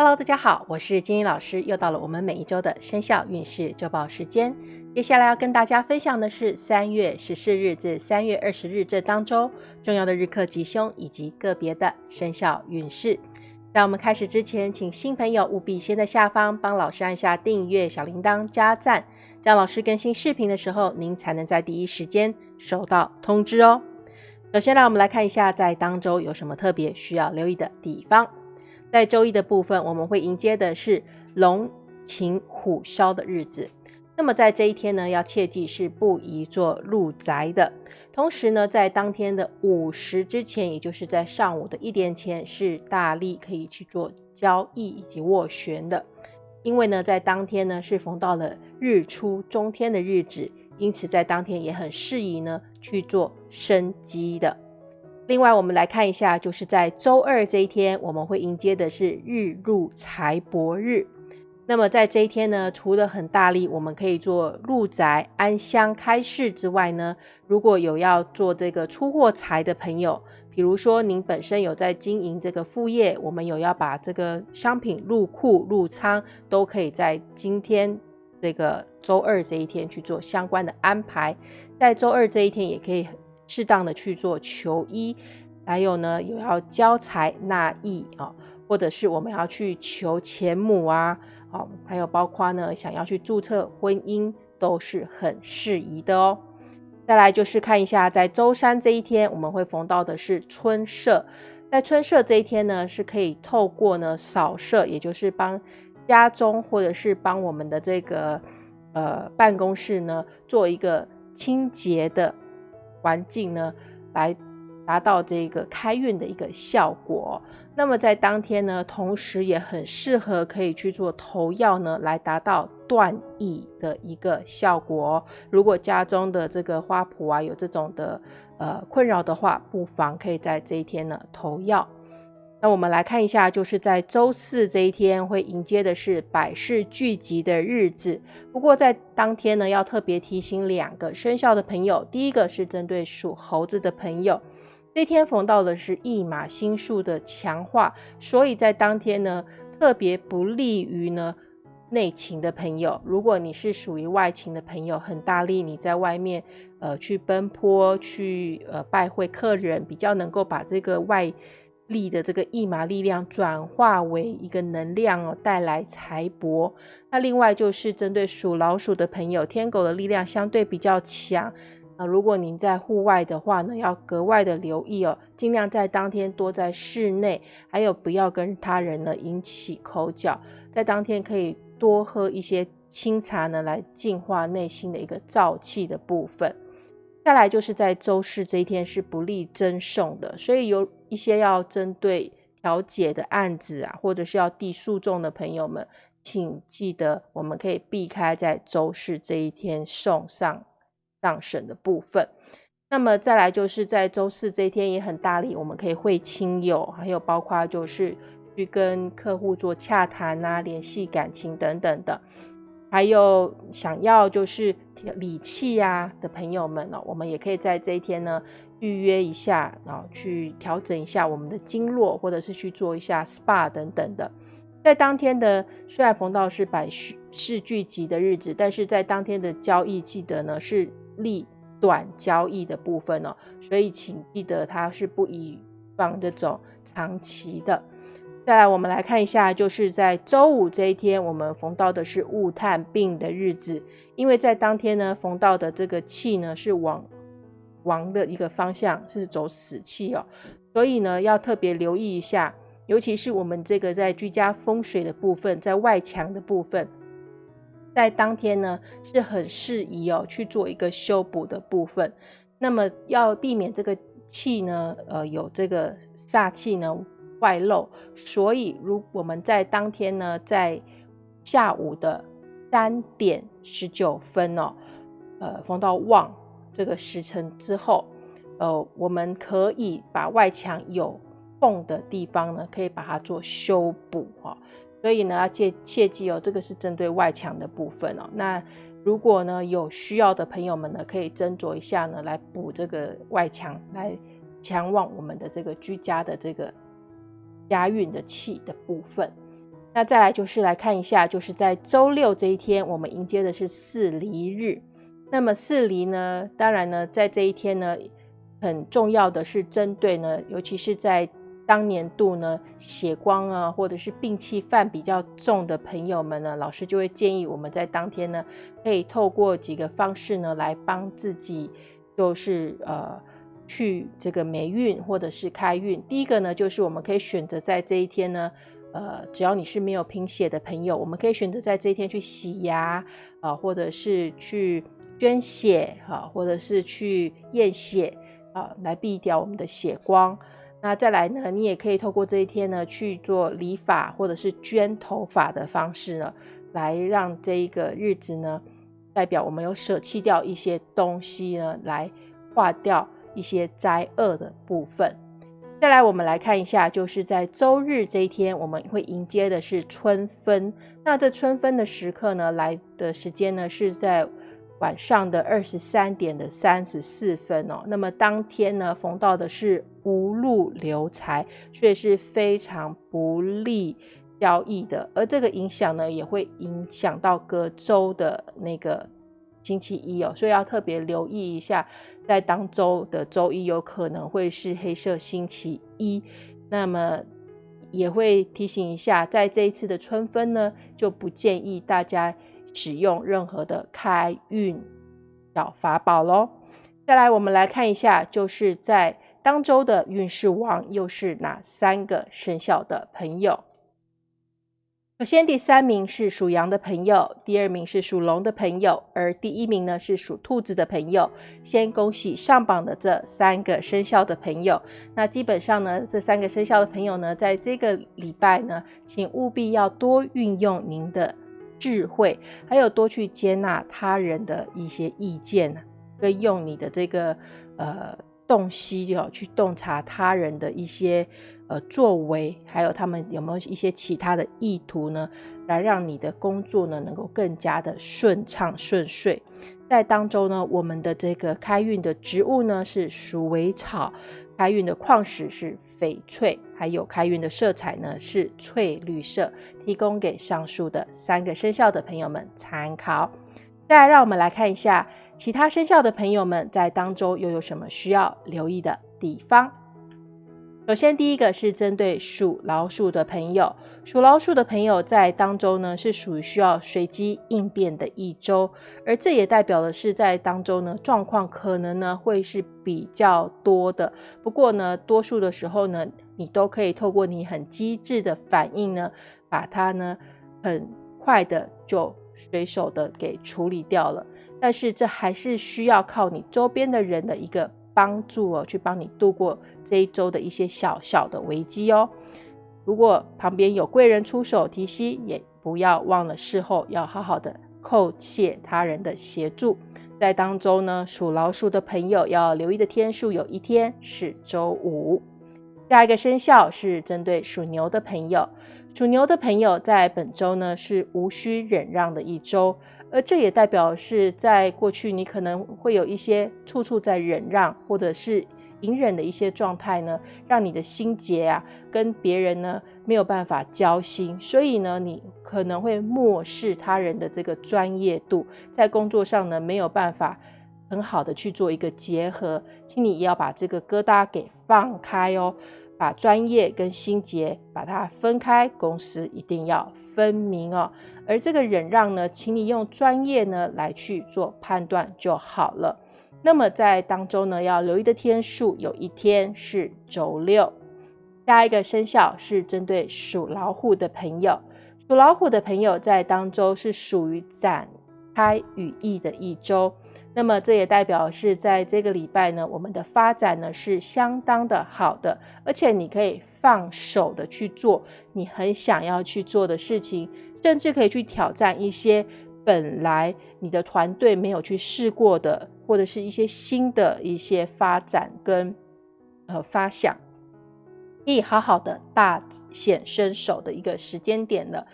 Hello，大家好，我是金英老师，又到了我们每一周的生肖运势周报时间。接下来要跟大家分享的是三月十四日至三月二十日这当周重要的日课吉凶以及个别的生肖运势。在我们开始之前，请新朋友务必先在下方帮老师按下订阅、小铃铛、加赞，这样老师更新视频的时候，您才能在第一时间收到通知哦。首先，让我们来看一下在当周有什么特别需要留意的地方。在周一的部分，我们会迎接的是龙擎虎啸的日子。那么在这一天呢，要切记是不宜做入宅的。同时呢，在当天的午时之前，也就是在上午的一点前，是大力可以去做交易以及斡旋的。因为呢，在当天呢是逢到了日出中天的日子，因此在当天也很适宜呢去做生机的。另外，我们来看一下，就是在周二这一天，我们会迎接的是日入财帛日。那么在这一天呢，除了很大力，我们可以做入宅、安香、开市之外呢，如果有要做这个出货财的朋友，比如说您本身有在经营这个副业，我们有要把这个商品入库、入仓，都可以在今天这个周二这一天去做相关的安排。在周二这一天，也可以。适当的去做求医，还有呢，有要交财纳义啊，或者是我们要去求钱母啊，好，还有包括呢，想要去注册婚姻都是很适宜的哦。再来就是看一下，在周三这一天，我们会逢到的是春社，在春社这一天呢，是可以透过呢扫社，也就是帮家中或者是帮我们的这个呃办公室呢做一个清洁的。环境呢，来达到这个开运的一个效果。那么在当天呢，同时也很适合可以去做头药呢，来达到断疫的一个效果。如果家中的这个花圃啊有这种的呃困扰的话，不妨可以在这一天呢投药。那我们来看一下，就是在周四这一天会迎接的是百事聚集的日子。不过在当天呢，要特别提醒两个生肖的朋友，第一个是针对属猴子的朋友，这天逢到的是驿马星数的强化，所以在当天呢，特别不利于呢内勤的朋友。如果你是属于外勤的朋友，很大力你在外面呃去奔波去呃拜会客人，比较能够把这个外。力的这个驿马力量转化为一个能量哦，带来财帛。那另外就是针对属老鼠的朋友，天狗的力量相对比较强啊。如果您在户外的话呢，要格外的留意哦，尽量在当天多在室内，还有不要跟他人呢引起口角。在当天可以多喝一些清茶呢，来净化内心的一个燥气的部分。再来就是在周四这一天是不利增送的，所以有一些要针对调解的案子啊，或者是要递诉讼的朋友们，请记得我们可以避开在周四这一天送上上审的部分。那么再来就是在周四这一天也很大力，我们可以会亲友，还有包括就是去跟客户做洽谈啊，联系感情等等的。还有想要就是理气呀的朋友们呢，我们也可以在这一天呢预约一下啊，去调整一下我们的经络，或者是去做一下 SPA 等等的。在当天的虽然逢到是百事聚集的日子，但是在当天的交易记得呢是立短交易的部分哦，所以请记得它是不宜放这种长期的。再来，我们来看一下，就是在周五这一天，我们逢到的是戊探病的日子，因为在当天呢，逢到的这个气呢是往亡的一个方向，是走死气哦，所以呢要特别留意一下，尤其是我们这个在居家风水的部分，在外墙的部分，在当天呢是很适宜哦去做一个修补的部分，那么要避免这个气呢，呃，有这个煞气呢。外漏，所以如我们在当天呢，在下午的三点十九分哦，呃，逢到旺这个时辰之后，呃，我们可以把外墙有缝的地方呢，可以把它做修补哈。所以呢，要切切记哦，这个是针对外墙的部分哦。那如果呢有需要的朋友们呢，可以斟酌一下呢，来补这个外墙，来强旺我们的这个居家的这个。押运的气的部分，那再来就是来看一下，就是在周六这一天，我们迎接的是四离日。那么四离呢，当然呢，在这一天呢，很重要的是针对呢，尤其是在当年度呢，血光啊，或者是病气犯比较重的朋友们呢，老师就会建议我们在当天呢，可以透过几个方式呢，来帮自己，就是呃。去这个霉运或者是开运，第一个呢，就是我们可以选择在这一天呢，呃，只要你是没有贫血的朋友，我们可以选择在这一天去洗牙啊，或者是去捐血啊，或者是去验血啊，来避掉我们的血光。那再来呢，你也可以透过这一天呢去做理发或者是捐头发的方式呢，来让这一个日子呢，代表我们有舍弃掉一些东西呢，来化掉。一些灾厄的部分，再来我们来看一下，就是在周日这一天，我们会迎接的是春分。那这春分的时刻呢，来的时间呢是在晚上的二十三点的三十四分哦。那么当天呢，逢到的是无路流财，所以是非常不利交易的。而这个影响呢，也会影响到隔周的那个。星期一哦，所以要特别留意一下，在当周的周一有可能会是黑色星期一。那么也会提醒一下，在这一次的春分呢，就不建议大家使用任何的开运小法宝喽。再来，我们来看一下，就是在当周的运势王又是哪三个生肖的朋友？首先，第三名是属羊的朋友，第二名是属龙的朋友，而第一名呢是属兔子的朋友。先恭喜上榜的这三个生肖的朋友。那基本上呢，这三个生肖的朋友呢，在这个礼拜呢，请务必要多运用您的智慧，还有多去接纳他人的一些意见，跟用你的这个呃洞悉哦，去洞察他人的一些。呃，作为还有他们有没有一些其他的意图呢？来让你的工作呢能够更加的顺畅顺遂。在当中呢，我们的这个开运的植物呢是鼠尾草，开运的矿石是翡翠，还有开运的色彩呢是翠绿色，提供给上述的三个生肖的朋友们参考。再来，让我们来看一下其他生肖的朋友们在当中又有什么需要留意的地方。首先，第一个是针对属老鼠的朋友，属老鼠的朋友在当周呢是属于需要随机应变的一周，而这也代表的是在当周呢状况可能呢会是比较多的。不过呢，多数的时候呢，你都可以透过你很机智的反应呢，把它呢很快的就随手的给处理掉了。但是这还是需要靠你周边的人的一个。帮助哦，去帮你度过这一周的一些小小的危机哦。如果旁边有贵人出手提携，也不要忘了事后要好好的叩谢他人的协助。在当中呢，属老鼠的朋友要留意的天数，有一天是周五。下一个生肖是针对属牛的朋友，属牛的朋友在本周呢是无需忍让的一周。而这也代表是在过去，你可能会有一些处处在忍让，或者是隐忍的一些状态呢，让你的心结啊，跟别人呢没有办法交心，所以呢，你可能会漠视他人的这个专业度，在工作上呢没有办法很好的去做一个结合，请你也要把这个疙瘩给放开哦，把专业跟心结把它分开，公司一定要分明哦。而这个忍让呢，请你用专业呢来去做判断就好了。那么在当中呢，要留意的天数，有一天是周六。下一个生肖是针对属老虎的朋友，属老虎的朋友在当周是属于展开羽翼的一周。那么这也代表是在这个礼拜呢，我们的发展呢是相当的好的，而且你可以放手的去做你很想要去做的事情。甚至可以去挑战一些本来你的团队没有去试过的，或者是一些新的一些发展跟呃发想，可以好好的大显身手的一个时间点了。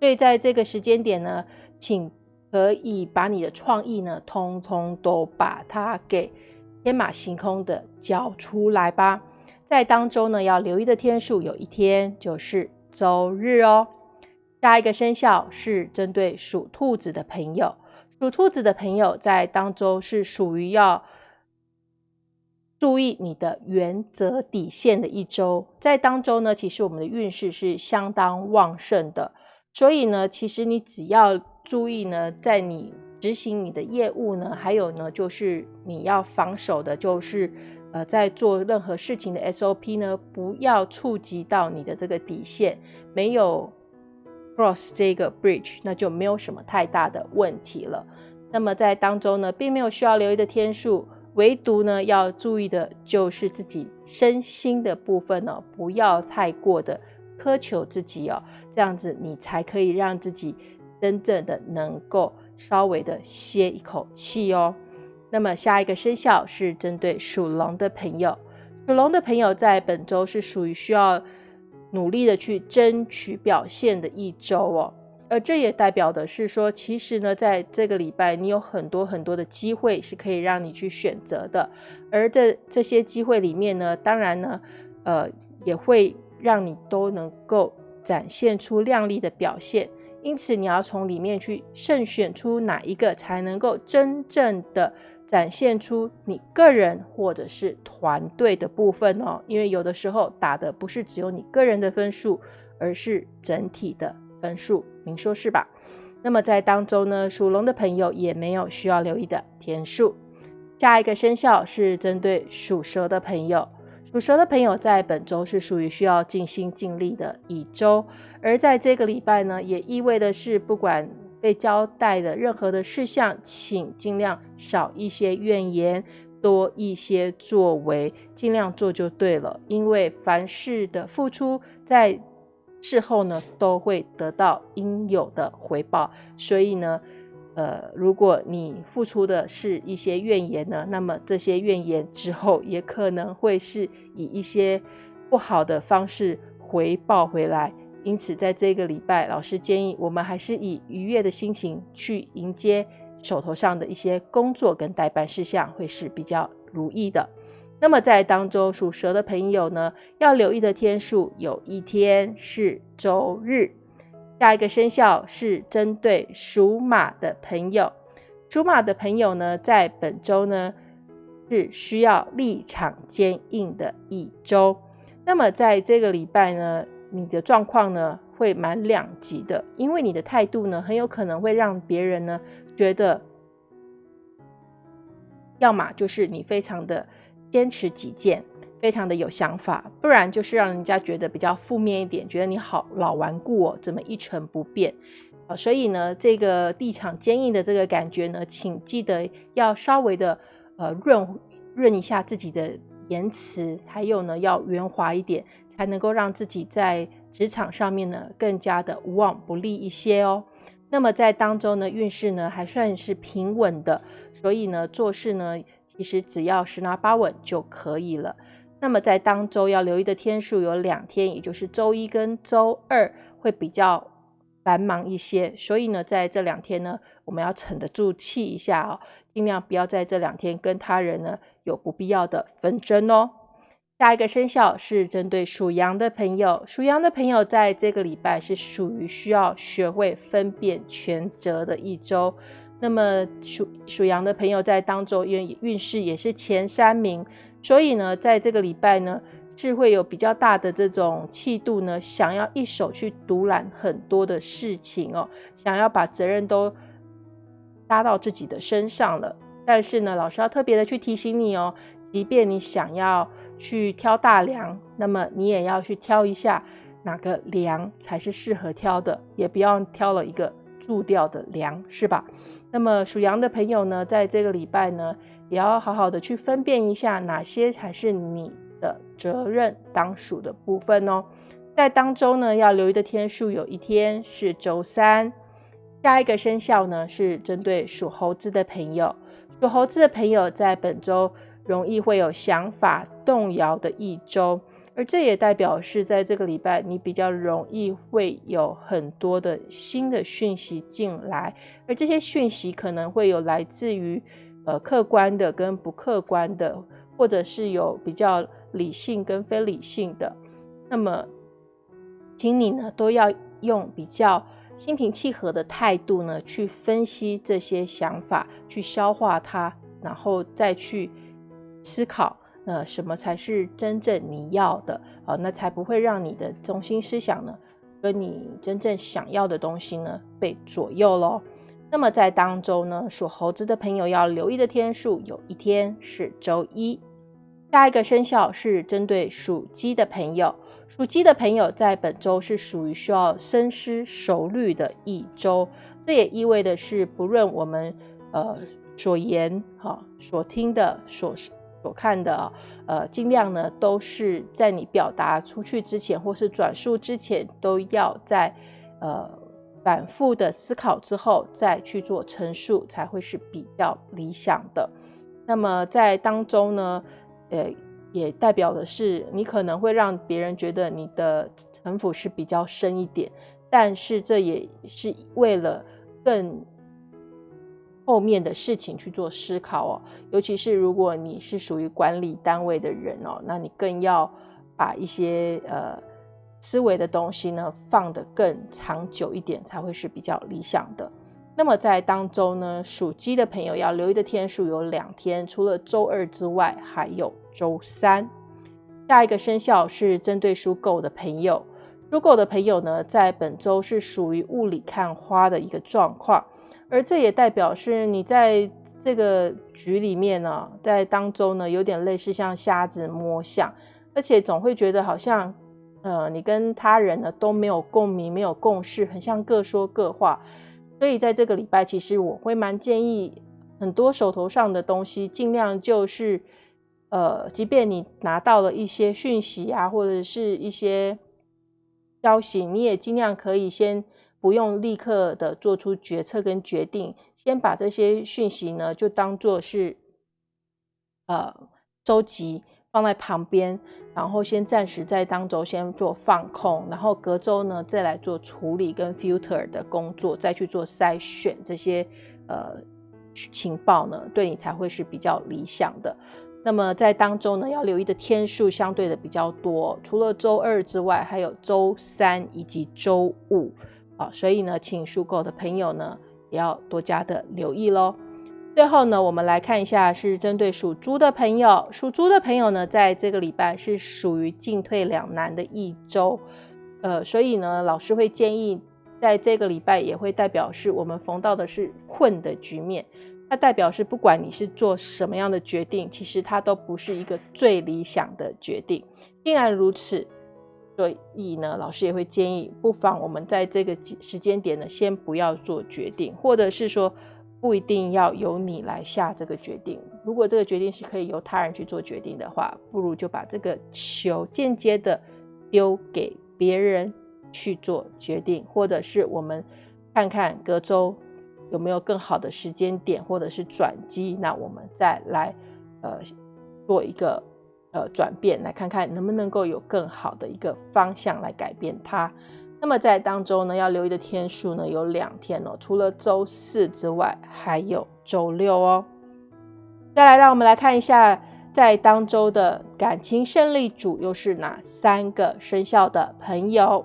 所以在这个时间点呢，请可以把你的创意呢，通通都把它给天马行空的交出来吧。在当中呢，要留意的天数有一天就是周日哦。下一个生肖是针对属兔子的朋友，属兔子的朋友在当周是属于要注意你的原则底线的一周，在当周呢，其实我们的运势是相当旺盛的，所以呢，其实你只要注意呢，在你执行你的业务呢，还有呢，就是你要防守的，就是呃，在做任何事情的 SOP 呢，不要触及到你的这个底线，没有。Cross 这个 bridge，那就没有什么太大的问题了。那么在当中呢，并没有需要留意的天数，唯独呢要注意的就是自己身心的部分呢，不要太过的苛求自己哦，这样子你才可以让自己真正的能够稍微的歇一口气哦。那么下一个生肖是针对属龙的朋友，属龙的朋友在本周是属于需要。努力的去争取表现的一周哦，而这也代表的是说，其实呢，在这个礼拜，你有很多很多的机会是可以让你去选择的，而这这些机会里面呢，当然呢，呃，也会让你都能够展现出亮丽的表现，因此你要从里面去慎选出哪一个才能够真正的。展现出你个人或者是团队的部分哦，因为有的时候打的不是只有你个人的分数，而是整体的分数，您说是吧？那么在当中呢，属龙的朋友也没有需要留意的天数。下一个生肖是针对属蛇的朋友，属蛇的朋友在本周是属于需要尽心尽力的一周，而在这个礼拜呢，也意味的是不管。被交代的任何的事项，请尽量少一些怨言，多一些作为，尽量做就对了。因为凡事的付出，在事后呢都会得到应有的回报。所以呢，呃，如果你付出的是一些怨言呢，那么这些怨言之后也可能会是以一些不好的方式回报回来。因此，在这个礼拜，老师建议我们还是以愉悦的心情去迎接手头上的一些工作跟代办事项，会是比较如意的。那么，在当中属蛇的朋友呢，要留意的天数有一天是周日。下一个生肖是针对属马的朋友，属马的朋友呢，在本周呢是需要立场坚硬的一周。那么，在这个礼拜呢？你的状况呢会蛮两极的，因为你的态度呢很有可能会让别人呢觉得，要么就是你非常的坚持己见，非常的有想法，不然就是让人家觉得比较负面一点，觉得你好老顽固哦，怎么一成不变啊？所以呢，这个立场坚硬的这个感觉呢，请记得要稍微的呃润润一下自己的言辞，还有呢要圆滑一点。才能够让自己在职场上面呢更加的无往不利一些哦。那么在当中呢运势呢还算是平稳的，所以呢做事呢其实只要十拿八稳就可以了。那么在当周要留意的天数有两天，也就是周一跟周二会比较繁忙一些，所以呢在这两天呢我们要沉得住气一下哦，尽量不要在这两天跟他人呢有不必要的纷争哦。下一个生肖是针对属羊的朋友，属羊的朋友在这个礼拜是属于需要学会分辨权责的一周。那么属属羊的朋友在当中，因为运势也是前三名，所以呢，在这个礼拜呢，是会有比较大的这种气度呢，想要一手去独揽很多的事情哦，想要把责任都搭到自己的身上了。但是呢，老师要特别的去提醒你哦，即便你想要。去挑大梁，那么你也要去挑一下哪个梁才是适合挑的，也不要挑了一个蛀掉的梁，是吧？那么属羊的朋友呢，在这个礼拜呢，也要好好的去分辨一下哪些才是你的责任当属的部分哦。在当中呢，要留意的天数有一天是周三。下一个生肖呢，是针对属猴子的朋友，属猴子的朋友在本周。容易会有想法动摇的一周，而这也代表是在这个礼拜，你比较容易会有很多的新的讯息进来，而这些讯息可能会有来自于呃客观的跟不客观的，或者是有比较理性跟非理性的。那么，请你呢都要用比较心平气和的态度呢，去分析这些想法，去消化它，然后再去思考，那，什么才是真正你要的啊？那才不会让你的中心思想呢，跟你真正想要的东西呢被左右喽。那么在当周呢，属猴子的朋友要留意的天数，有一天是周一。下一个生肖是针对属鸡的朋友，属鸡的朋友在本周是属于需要深思熟虑的一周。这也意味的是，不论我们呃所言、哈所听的、所所看的，呃，尽量呢都是在你表达出去之前，或是转述之前，都要在呃。反复的思考之后再去做陈述，才会是比较理想的。那么在当中呢，呃，也代表的是你可能会让别人觉得你的城府是比较深一点，但是这也是为了更后面的事情去做思考哦。尤其是如果你是属于管理单位的人哦，那你更要把一些呃。思维的东西呢，放得更长久一点才会是比较理想的。那么在当周呢，属鸡的朋友要留意的天数有两天，除了周二之外，还有周三。下一个生肖是针对属狗的朋友，属狗的朋友呢，在本周是属于雾里看花的一个状况，而这也代表是你在这个局里面呢，在当中呢，有点类似像瞎子摸象，而且总会觉得好像。呃，你跟他人呢都没有共鸣，没有共识，很像各说各话。所以在这个礼拜，其实我会蛮建议很多手头上的东西，尽量就是，呃，即便你拿到了一些讯息啊，或者是一些消息，你也尽量可以先不用立刻的做出决策跟决定，先把这些讯息呢就当做是，呃，收集。放在旁边，然后先暂时在当周先做放空，然后隔周呢再来做处理跟 filter 的工作，再去做筛选这些呃情报呢，对你才会是比较理想的。那么在当周呢要留意的天数相对的比较多，除了周二之外，还有周三以及周五啊，所以呢，请属狗的朋友呢也要多加的留意喽。最后呢，我们来看一下，是针对属猪的朋友。属猪的朋友呢，在这个礼拜是属于进退两难的一周，呃，所以呢，老师会建议，在这个礼拜也会代表是我们逢到的是困的局面。它代表是不管你是做什么样的决定，其实它都不是一个最理想的决定。既然如此，所以呢，老师也会建议，不妨我们在这个时间点呢，先不要做决定，或者是说。不一定要由你来下这个决定。如果这个决定是可以由他人去做决定的话，不如就把这个球间接的丢给别人去做决定，或者是我们看看隔周有没有更好的时间点，或者是转机，那我们再来呃做一个呃转变，来看看能不能够有更好的一个方向来改变它。那么在当中呢，要留意的天数呢有两天哦，除了周四之外，还有周六哦。再来，让我们来看一下，在当周的感情胜利组又是哪三个生肖的朋友？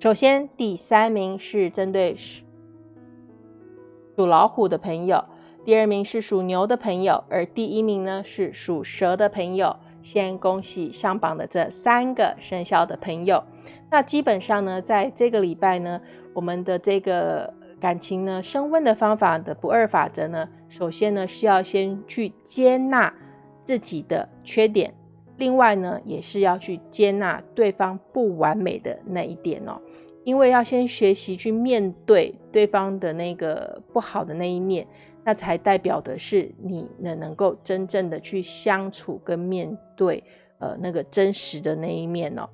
首先，第三名是针对属老虎的朋友，第二名是属牛的朋友，而第一名呢是属蛇的朋友。先恭喜上榜的这三个生肖的朋友。那基本上呢，在这个礼拜呢，我们的这个感情呢升温的方法的不二法则呢，首先呢是要先去接纳自己的缺点，另外呢也是要去接纳对方不完美的那一点哦。因为要先学习去面对对方的那个不好的那一面。那才代表的是你能能够真正的去相处跟面对，呃，那个真实的那一面哦。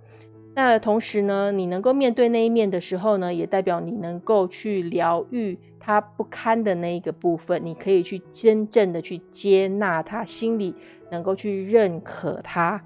那同时呢，你能够面对那一面的时候呢，也代表你能够去疗愈他不堪的那一个部分，你可以去真正的去接纳他，心里能够去认可他。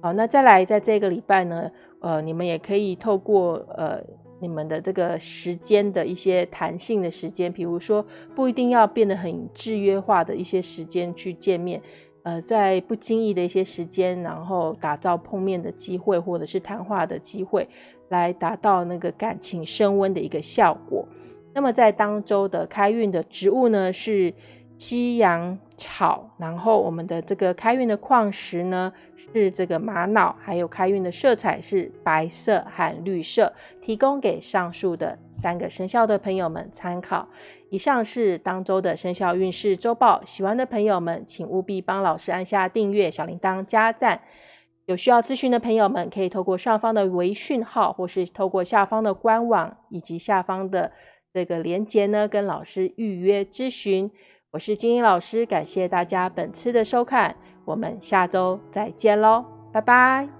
好，那再来，在这个礼拜呢，呃，你们也可以透过呃。你们的这个时间的一些弹性的时间，比如说不一定要变得很制约化的一些时间去见面，呃，在不经意的一些时间，然后打造碰面的机会或者是谈话的机会，来达到那个感情升温的一个效果。那么在当周的开运的植物呢是西洋草，然后我们的这个开运的矿石呢是这个玛瑙，还有开运的色彩是白色和绿色，提供给上述的三个生肖的朋友们参考。以上是当周的生肖运势周报，喜欢的朋友们请务必帮老师按下订阅、小铃铛、加赞。有需要咨询的朋友们可以透过上方的微讯号，或是透过下方的官网以及下方的。这个连接呢，跟老师预约咨询。我是金英老师，感谢大家本次的收看，我们下周再见喽，拜拜。